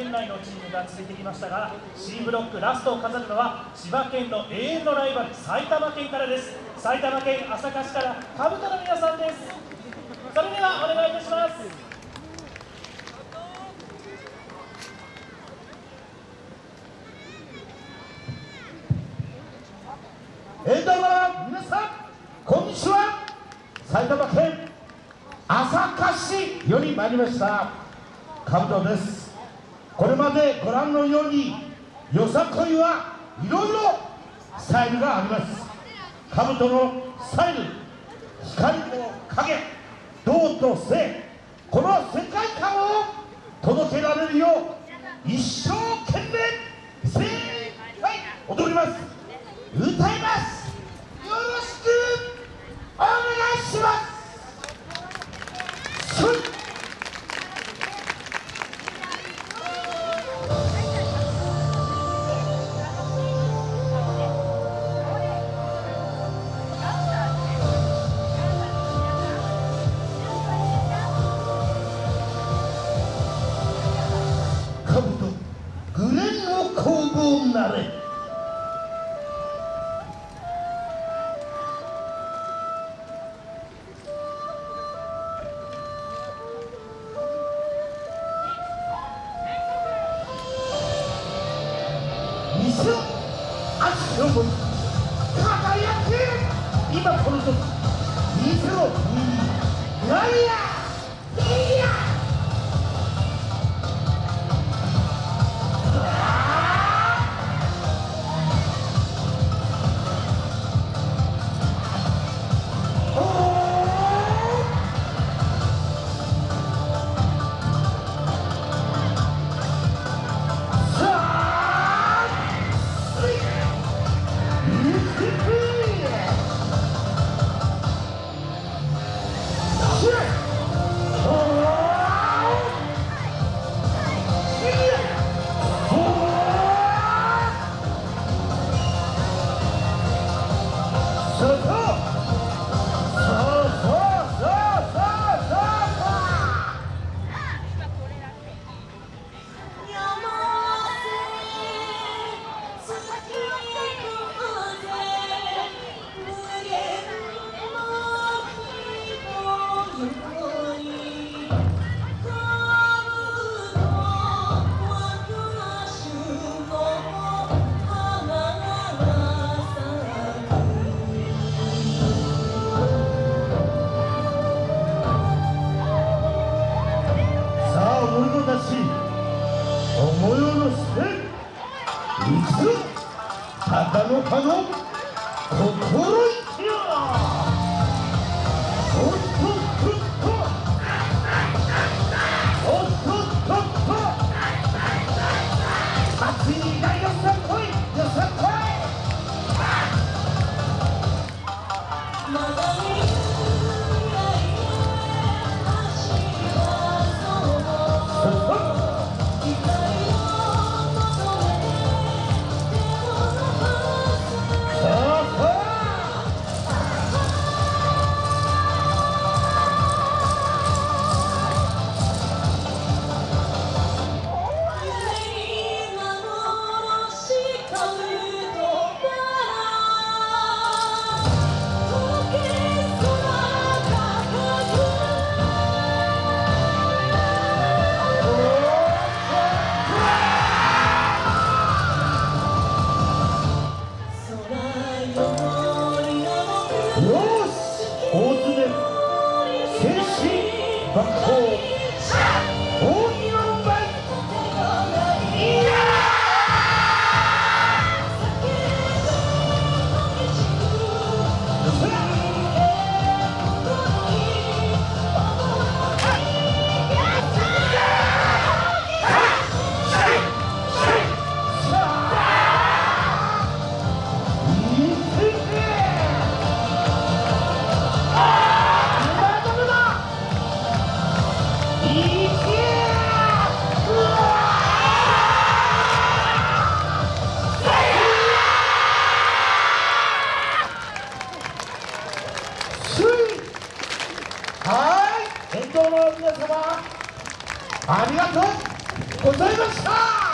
県内のチームが続いてきましたが C ブロックラストを飾るのは千葉県の永遠のライバル埼玉県からです。埼玉県朝霞市からかぶとの皆さんです。それではお願いいたします。えどうも皆さんこんにちは。埼玉県朝霞市より参りました。カブトです。これまでご覧のようによさこいはいろいろスタイルがあります。カブトのスタイル光と影銅と性この世界観を届けられるよう一生懸命精一杯踊ります。歌います。店を足のも輝け今この時店をいそたち思いを乗せていく鷹の葉の心バックホありがとうございました。